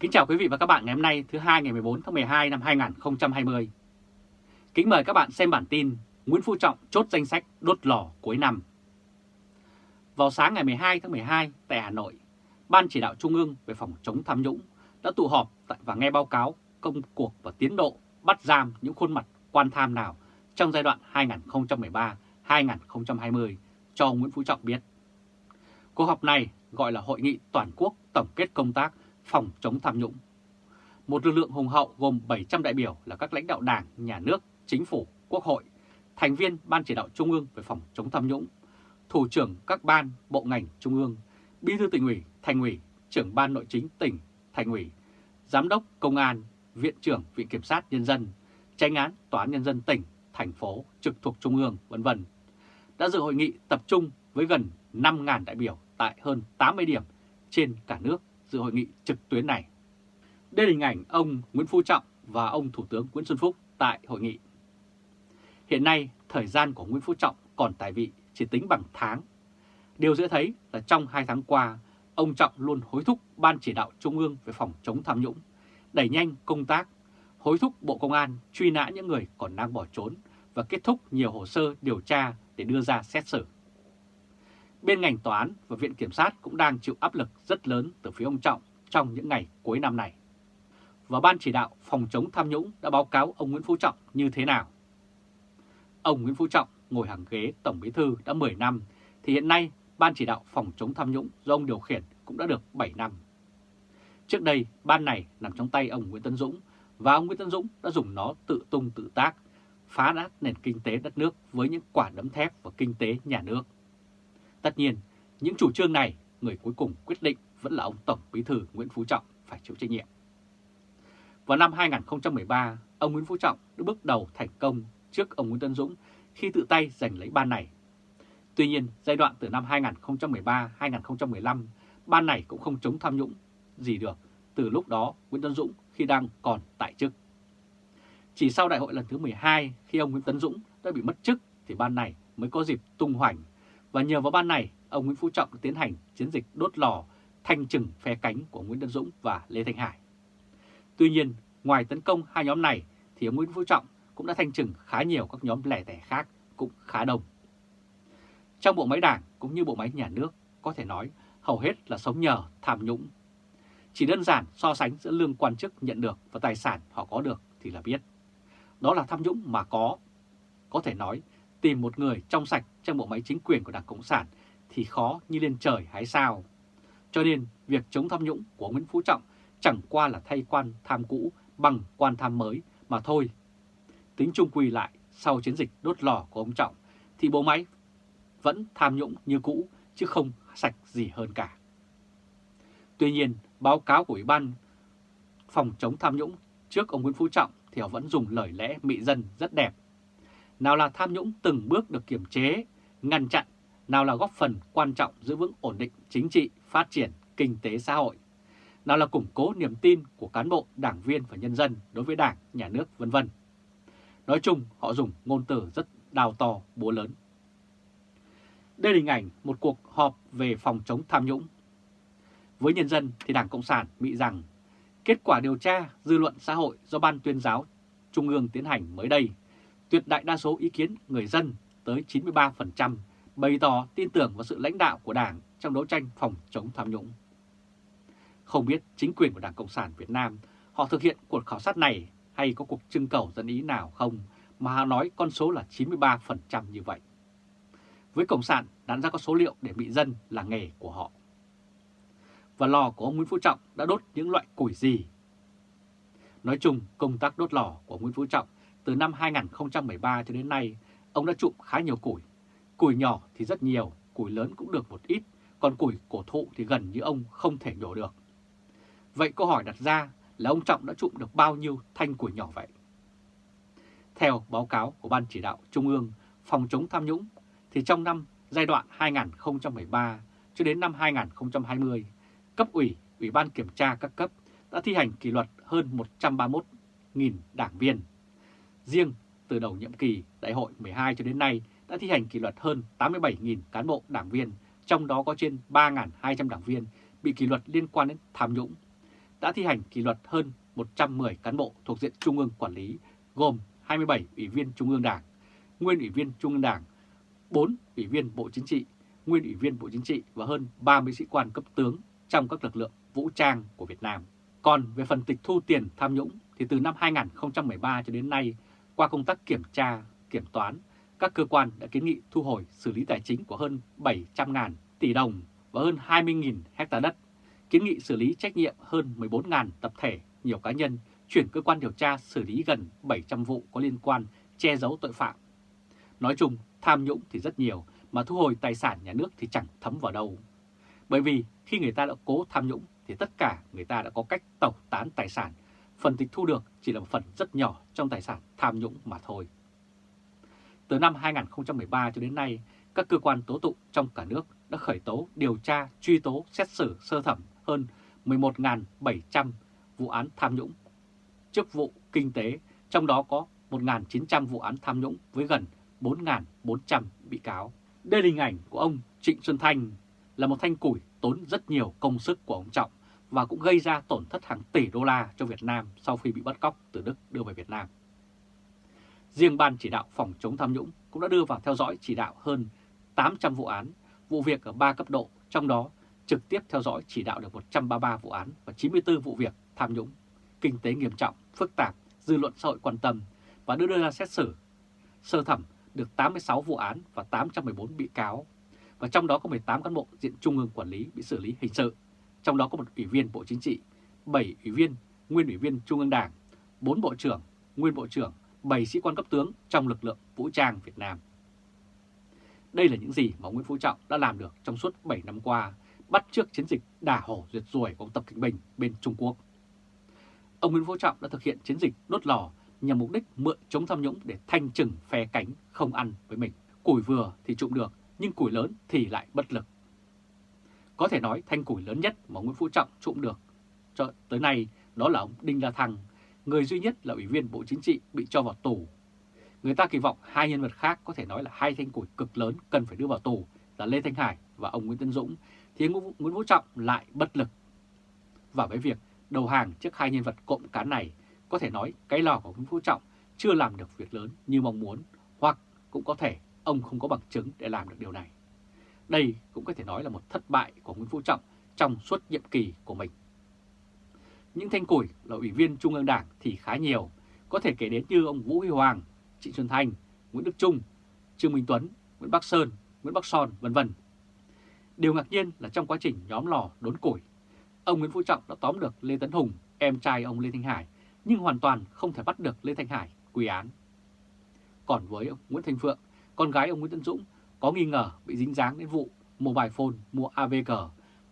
Kính chào quý vị và các bạn ngày hôm nay thứ hai ngày 14 tháng 12 năm 2020. Kính mời các bạn xem bản tin Nguyễn Phú Trọng chốt danh sách đốt lò cuối năm. Vào sáng ngày 12 tháng 12 tại Hà Nội, Ban chỉ đạo Trung ương về phòng chống tham nhũng đã tụ họp và nghe báo cáo công cuộc và tiến độ bắt giam những khuôn mặt quan tham nào trong giai đoạn 2013-2020 cho Nguyễn Phú Trọng biết. Cuộc họp này gọi là Hội nghị Toàn quốc Tổng kết công tác phòng chống tham nhũng. Một lực lượng hùng hậu gồm 700 đại biểu là các lãnh đạo đảng, nhà nước, chính phủ, quốc hội, thành viên Ban chỉ đạo Trung ương về phòng chống tham nhũng, thủ trưởng các ban, bộ ngành Trung ương, bí thư tỉnh ủy, thành ủy, trưởng ban nội chính tỉnh, thành ủy, giám đốc công an, viện trưởng viện kiểm sát nhân dân, tranh án tòa án nhân dân tỉnh, thành phố trực thuộc Trung ương, vân vân đã dự hội nghị tập trung với gần 5.000 đại biểu tại hơn 80 điểm trên cả nước dự hội nghị trực tuyến này. Đây là hình ảnh ông Nguyễn Phú Trọng và ông Thủ tướng Nguyễn Xuân Phúc tại hội nghị. Hiện nay, thời gian của Nguyễn Phú Trọng còn tại vị chỉ tính bằng tháng. Điều dễ thấy là trong hai tháng qua, ông Trọng luôn hối thúc Ban chỉ đạo Trung ương về phòng chống tham nhũng, đẩy nhanh công tác, hối thúc Bộ Công an truy nã những người còn đang bỏ trốn và kết thúc nhiều hồ sơ điều tra để đưa ra xét xử. Bên ngành tòa án và viện kiểm sát cũng đang chịu áp lực rất lớn từ phía ông Trọng trong những ngày cuối năm này. Và Ban chỉ đạo phòng chống tham nhũng đã báo cáo ông Nguyễn Phú Trọng như thế nào? Ông Nguyễn Phú Trọng ngồi hàng ghế Tổng Bí Thư đã 10 năm, thì hiện nay Ban chỉ đạo phòng chống tham nhũng do ông điều khiển cũng đã được 7 năm. Trước đây, ban này nằm trong tay ông Nguyễn Tân Dũng và ông Nguyễn Tân Dũng đã dùng nó tự tung tự tác, phá nát nền kinh tế đất nước với những quả đấm thép và kinh tế nhà nước. Tất nhiên, những chủ trương này, người cuối cùng quyết định vẫn là ông Tổng Bí thư Nguyễn Phú Trọng phải chịu trách nhiệm. Vào năm 2013, ông Nguyễn Phú Trọng đã bước đầu thành công trước ông Nguyễn Tân Dũng khi tự tay giành lấy ban này. Tuy nhiên, giai đoạn từ năm 2013-2015, ban này cũng không chống tham nhũng gì được từ lúc đó Nguyễn Tân Dũng khi đang còn tại chức. Chỉ sau đại hội lần thứ 12 khi ông Nguyễn Tấn Dũng đã bị mất chức thì ban này mới có dịp tung hoành và nhờ vào ban này, ông Nguyễn Phú Trọng tiến hành chiến dịch đốt lò thanh trừng phe cánh của Nguyễn Tân Dũng và Lê Thanh Hải. Tuy nhiên, ngoài tấn công hai nhóm này thì ông Nguyễn Phú Trọng cũng đã thanh trừng khá nhiều các nhóm lẻ tẻ khác cũng khá đông. Trong bộ máy đảng cũng như bộ máy nhà nước, có thể nói hầu hết là sống nhờ tham nhũng. Chỉ đơn giản so sánh giữa lương quan chức nhận được và tài sản họ có được thì là biết. Đó là tham nhũng mà có. Có thể nói tìm một người trong sạch trong bộ máy chính quyền của Đảng Cộng sản thì khó như lên trời hái sao. Cho nên việc chống tham nhũng của Nguyễn Phú Trọng chẳng qua là thay quan tham cũ bằng quan tham mới mà thôi. Tính chung quy lại, sau chiến dịch đốt lò của ông Trọng thì bộ máy vẫn tham nhũng như cũ chứ không sạch gì hơn cả. Tuy nhiên, báo cáo của Ủy ban phòng chống tham nhũng trước ông Nguyễn Phú Trọng thì họ vẫn dùng lời lẽ mị dân rất đẹp nào là tham nhũng từng bước được kiểm chế, ngăn chặn, nào là góp phần quan trọng giữ vững ổn định chính trị, phát triển, kinh tế xã hội, nào là củng cố niềm tin của cán bộ, đảng viên và nhân dân đối với đảng, nhà nước, vân vân. Nói chung, họ dùng ngôn từ rất đào to, búa lớn. Đây là hình ảnh một cuộc họp về phòng chống tham nhũng. Với nhân dân thì Đảng Cộng sản bị rằng kết quả điều tra dư luận xã hội do Ban tuyên giáo Trung ương tiến hành mới đây tuyệt đại đa số ý kiến người dân tới 93% bày tỏ tin tưởng vào sự lãnh đạo của Đảng trong đấu tranh phòng chống tham nhũng. Không biết chính quyền của Đảng Cộng sản Việt Nam họ thực hiện cuộc khảo sát này hay có cuộc trưng cầu dân ý nào không mà họ nói con số là 93% như vậy. Với Cộng sản, đáng ra có số liệu để bị dân là nghề của họ. Và lò của ông Nguyễn Phú Trọng đã đốt những loại củi gì? Nói chung, công tác đốt lò của Nguyễn Phú Trọng từ năm 2013 cho đến nay, ông đã trụm khá nhiều củi. Củi nhỏ thì rất nhiều, củi lớn cũng được một ít, còn củi cổ thụ thì gần như ông không thể nhổ được. Vậy câu hỏi đặt ra là ông Trọng đã trụm được bao nhiêu thanh củi nhỏ vậy? Theo báo cáo của Ban Chỉ đạo Trung ương phòng chống tham nhũng, thì trong năm giai đoạn 2013 cho đến năm 2020, cấp ủy, ủy ban kiểm tra các cấp đã thi hành kỷ luật hơn 131.000 đảng viên Riêng từ đầu nhiệm kỳ đại hội 12 cho đến nay đã thi hành kỷ luật hơn 87.000 cán bộ đảng viên, trong đó có trên 3.200 đảng viên bị kỷ luật liên quan đến tham nhũng. đã thi hành kỷ luật hơn 110 cán bộ thuộc diện Trung ương quản lý, gồm 27 ủy viên Trung ương Đảng, nguyên ủy viên Trung ương Đảng, 4 ủy viên Bộ Chính trị, nguyên ủy viên Bộ Chính trị và hơn 30 sĩ quan cấp tướng trong các lực lượng vũ trang của Việt Nam. Còn về phần tịch thu tiền tham nhũng thì từ năm 2013 cho đến nay, qua công tác kiểm tra, kiểm toán, các cơ quan đã kiến nghị thu hồi xử lý tài chính của hơn 700.000 tỷ đồng và hơn 20.000 hecta đất, kiến nghị xử lý trách nhiệm hơn 14.000 tập thể, nhiều cá nhân, chuyển cơ quan điều tra xử lý gần 700 vụ có liên quan che giấu tội phạm. Nói chung, tham nhũng thì rất nhiều, mà thu hồi tài sản nhà nước thì chẳng thấm vào đâu. Bởi vì khi người ta đã cố tham nhũng thì tất cả người ta đã có cách tẩu tán tài sản, phần tịch thu được chỉ là một phần rất nhỏ trong tài sản tham nhũng mà thôi. Từ năm 2013 cho đến nay, các cơ quan tố tụng trong cả nước đã khởi tố, điều tra, truy tố, xét xử sơ thẩm hơn 11.700 vụ án tham nhũng, chức vụ kinh tế, trong đó có 1.900 vụ án tham nhũng với gần 4.400 bị cáo. Đây là hình ảnh của ông Trịnh Xuân Thanh, là một thanh củi tốn rất nhiều công sức của ông Trọng và cũng gây ra tổn thất hàng tỷ đô la cho Việt Nam sau khi bị bắt cóc từ Đức đưa về Việt Nam. Riêng Ban chỉ đạo phòng chống tham nhũng cũng đã đưa vào theo dõi chỉ đạo hơn 800 vụ án, vụ việc ở 3 cấp độ, trong đó trực tiếp theo dõi chỉ đạo được 133 vụ án và 94 vụ việc tham nhũng, kinh tế nghiêm trọng, phức tạp, dư luận xã hội quan tâm và đưa ra xét xử. Sơ thẩm được 86 vụ án và 814 bị cáo, và trong đó có 18 cán bộ diện Trung ương quản lý bị xử lý hình sự, trong đó có một ủy viên Bộ Chính trị, 7 ủy viên, nguyên ủy viên Trung ương Đảng, 4 bộ trưởng, nguyên bộ trưởng, 7 sĩ quan cấp tướng trong lực lượng vũ trang Việt Nam. Đây là những gì mà Nguyễn Phú Trọng đã làm được trong suốt 7 năm qua, bắt trước chiến dịch đả hổ duyệt ruồi của ông Tập Kinh Bình bên Trung Quốc. Ông Nguyễn Phú Trọng đã thực hiện chiến dịch đốt lò nhằm mục đích mượn chống tham nhũng để thanh trừng phe cánh không ăn với mình. Củi vừa thì trụng được, nhưng củi lớn thì lại bất lực. Có thể nói thanh củi lớn nhất mà Nguyễn Phú Trọng trộm được cho tới nay đó là ông Đinh La Thăng, người duy nhất là ủy viên Bộ Chính trị bị cho vào tù. Người ta kỳ vọng hai nhân vật khác có thể nói là hai thanh củi cực lớn cần phải đưa vào tù là Lê Thanh Hải và ông Nguyễn Tân Dũng, thì Nguyễn Phú Trọng lại bất lực. Và với việc đầu hàng trước hai nhân vật cộng cán này, có thể nói cái lò của Nguyễn Phú Trọng chưa làm được việc lớn như mong muốn, hoặc cũng có thể ông không có bằng chứng để làm được điều này. Đây cũng có thể nói là một thất bại của Nguyễn Phú Trọng trong suốt nhiệm kỳ của mình. Những thanh củi là ủy viên Trung ương Đảng thì khá nhiều, có thể kể đến như ông Vũ Huy Hoàng, Trịnh Xuân Thanh, Nguyễn Đức Trung, Trương Minh Tuấn, Nguyễn Bắc Sơn, Nguyễn Bắc Son, vân vân. Điều ngạc nhiên là trong quá trình nhóm lò đốn củi, ông Nguyễn Phú Trọng đã tóm được Lê Tấn Hùng, em trai ông Lê Thanh Hải, nhưng hoàn toàn không thể bắt được Lê Thanh Hải quy án. Còn với ông Nguyễn Thanh Phượng, con gái ông Nguyễn Tân Dũng có nghi ngờ bị dính dáng đến vụ mobile phone mua AVG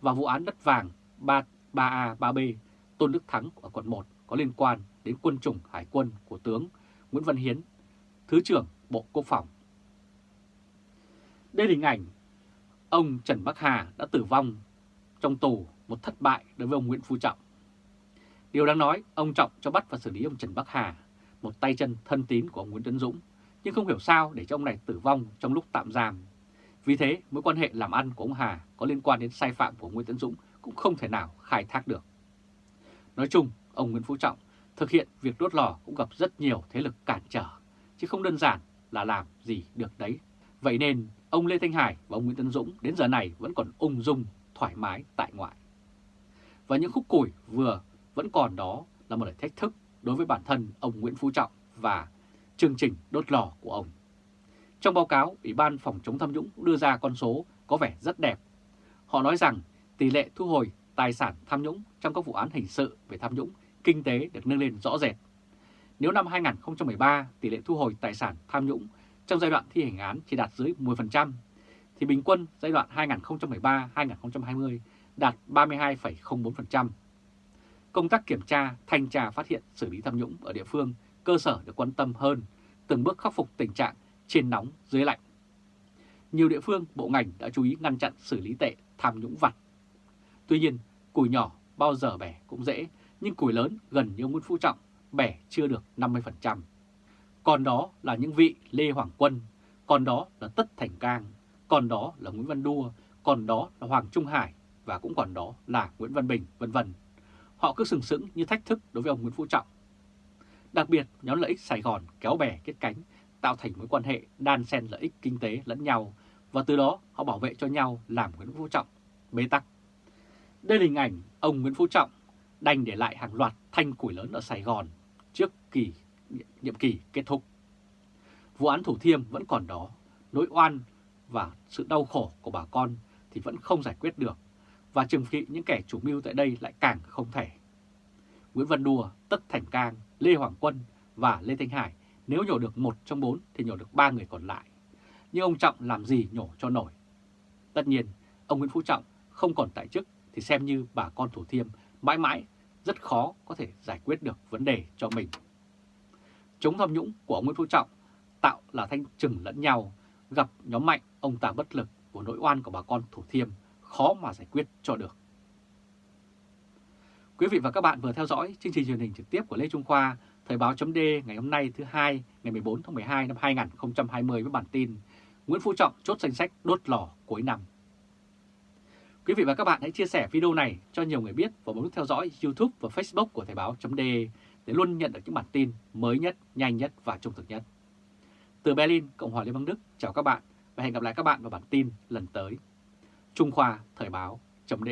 và vụ án đất vàng 3A, 3B Tôn Đức Thắng ở quận 1 có liên quan đến quân chủng hải quân của tướng Nguyễn Văn Hiến, Thứ trưởng Bộ Quốc phòng. Đây là hình ảnh ông Trần Bắc Hà đã tử vong trong tù một thất bại đối với ông Nguyễn Phú Trọng. Điều đáng nói, ông Trọng cho bắt và xử lý ông Trần Bắc Hà, một tay chân thân tín của ông Nguyễn Tấn Dũng, nhưng không hiểu sao để cho ông này tử vong trong lúc tạm giam. Vì thế, mối quan hệ làm ăn của ông Hà có liên quan đến sai phạm của Nguyễn Tấn Dũng cũng không thể nào khai thác được. Nói chung, ông Nguyễn Phú Trọng thực hiện việc đốt lò cũng gặp rất nhiều thế lực cản trở, chứ không đơn giản là làm gì được đấy. Vậy nên, ông Lê Thanh Hải và ông Nguyễn Tấn Dũng đến giờ này vẫn còn ung dung, thoải mái tại ngoại. Và những khúc củi vừa vẫn còn đó là một thách thức đối với bản thân ông Nguyễn Phú Trọng và chương trình đốt lò của ông. Trong báo cáo, Ủy ban Phòng chống tham nhũng đưa ra con số có vẻ rất đẹp. Họ nói rằng tỷ lệ thu hồi tài sản tham nhũng trong các vụ án hình sự về tham nhũng kinh tế được nâng lên rõ rệt. Nếu năm 2013 tỷ lệ thu hồi tài sản tham nhũng trong giai đoạn thi hành án chỉ đạt dưới 10%, thì bình quân giai đoạn 2013-2020 đạt 32,04%. Công tác kiểm tra, thanh tra phát hiện xử lý tham nhũng ở địa phương cơ sở được quan tâm hơn, từng bước khắc phục tình trạng trên nóng dưới lạnh. Nhiều địa phương, bộ ngành đã chú ý ngăn chặn xử lý tệ tham nhũng vặt. Tuy nhiên, củi nhỏ bao giờ bẻ cũng dễ, nhưng củi lớn gần như Nguyễn Phú Trọng bẻ chưa được 50%. Còn đó là những vị Lê Hoàng Quân, còn đó là Tất Thành Cang, còn đó là Nguyễn Văn Đua, còn đó là Hoàng Trung Hải và cũng còn đó là Nguyễn Văn Bình, vân vân họ cứ sừng sững như thách thức đối với ông Nguyễn Phú Trọng. Đặc biệt, nhóm lợi ích Sài Gòn kéo bè kết cánh, tạo thành mối quan hệ đan xen lợi ích kinh tế lẫn nhau, và từ đó họ bảo vệ cho nhau làm Nguyễn Phú Trọng bế tắc. Đây là hình ảnh ông Nguyễn Phú Trọng đành để lại hàng loạt thanh củi lớn ở Sài Gòn trước kỳ nhiệm kỳ kết thúc. Vụ án Thủ Thiêm vẫn còn đó, nỗi oan và sự đau khổ của bà con thì vẫn không giải quyết được, và trừng trị những kẻ chủ mưu tại đây lại càng không thể. Nguyễn Văn Đùa, Tất Thành Cang, Lê Hoàng Quân và Lê Thanh Hải nếu nhổ được một trong bốn thì nhổ được ba người còn lại. Nhưng ông Trọng làm gì nhổ cho nổi? Tất nhiên, ông Nguyễn Phú Trọng không còn tại chức thì xem như bà con Thủ Thiêm mãi mãi rất khó có thể giải quyết được vấn đề cho mình. Chống tham nhũng của ông Nguyễn Phú Trọng tạo là thanh trừng lẫn nhau, gặp nhóm mạnh ông ta bất lực của nỗi oan của bà con Thủ Thiêm khó mà giải quyết cho được. Quý vị và các bạn vừa theo dõi chương trình truyền hình trực tiếp của Lê Trung Khoa, Thời báo chấm ngày hôm nay thứ hai ngày 14 tháng 12 năm 2020 với bản tin Nguyễn Phú Trọng chốt danh sách đốt lò cuối năm. Quý vị và các bạn hãy chia sẻ video này cho nhiều người biết và bấm nút theo dõi YouTube và Facebook của Thời báo chấm để luôn nhận được những bản tin mới nhất, nhanh nhất và trung thực nhất. Từ Berlin, Cộng hòa Liên bang Đức, chào các bạn và hẹn gặp lại các bạn vào bản tin lần tới. Trung Khoa Thời báo chấm